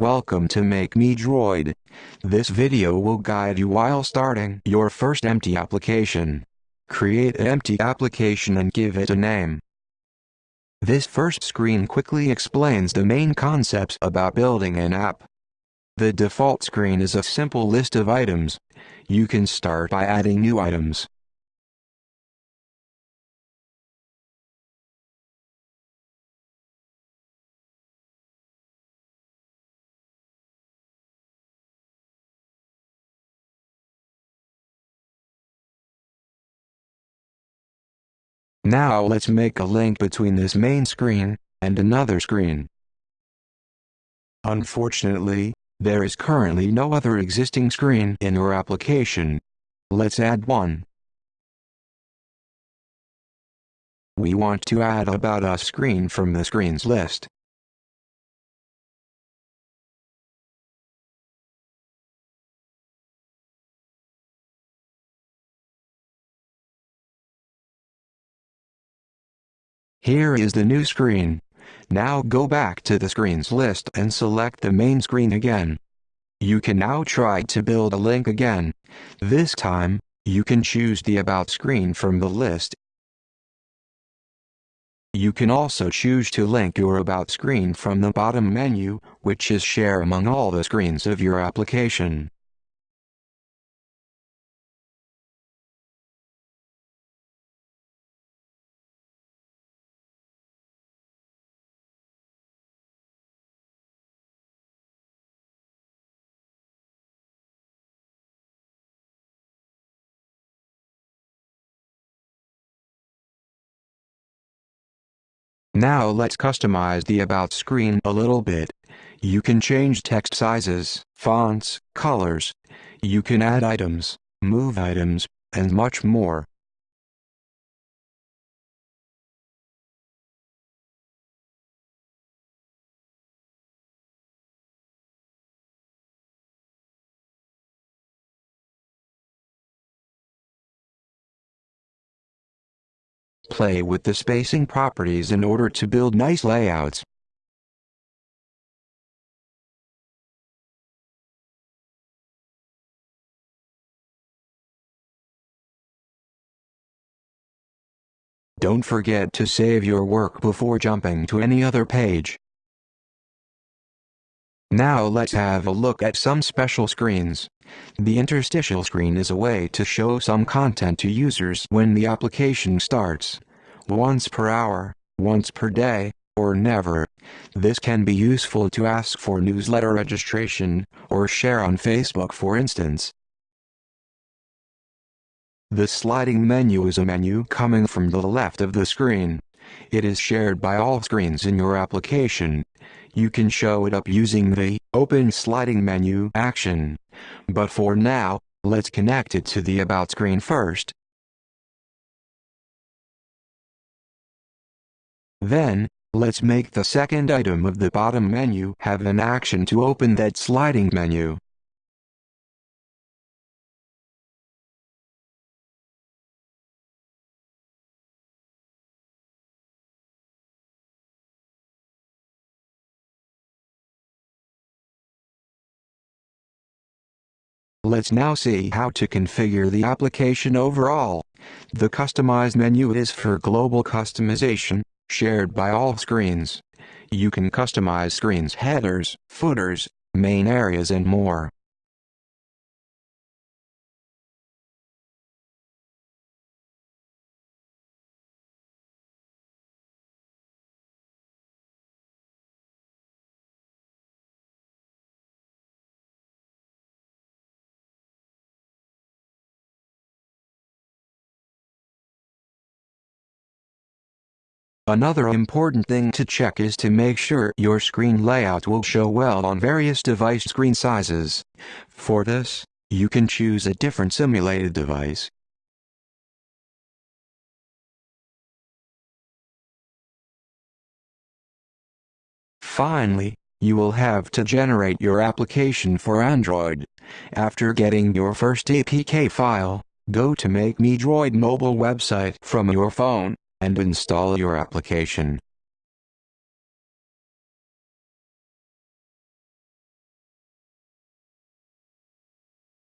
Welcome to Make Me Droid. This video will guide you while starting your first empty application. Create an empty application and give it a name. This first screen quickly explains the main concepts about building an app. The default screen is a simple list of items. You can start by adding new items. Now let's make a link between this main screen and another screen. Unfortunately, there is currently no other existing screen in your application. Let's add one. We want to add About Us screen from the screens list. Here is the new screen. Now go back to the screens list and select the main screen again. You can now try to build a link again. This time, you can choose the About screen from the list. You can also choose to link your About screen from the bottom menu, which is share among all the screens of your application. Now let's customize the About screen a little bit. You can change text sizes, fonts, colors. You can add items, move items, and much more. Play with the spacing properties in order to build nice layouts. Don't forget to save your work before jumping to any other page. Now let's have a look at some special screens. The interstitial screen is a way to show some content to users when the application starts. Once per hour, once per day, or never. This can be useful to ask for newsletter registration, or share on Facebook for instance. The sliding menu is a menu coming from the left of the screen. It is shared by all screens in your application. You can show it up using the Open Sliding Menu action. But for now, let's connect it to the About screen first. Then, let's make the second item of the bottom menu have an action to open that sliding menu. Let's now see how to configure the application overall. The Customize menu is for global customization, shared by all screens. You can customize screens headers, footers, main areas and more. Another important thing to check is to make sure your screen layout will show well on various device screen sizes. For this, you can choose a different simulated device. Finally, you will have to generate your application for Android. After getting your first APK file, go to Make Me Droid mobile website from your phone and install your application.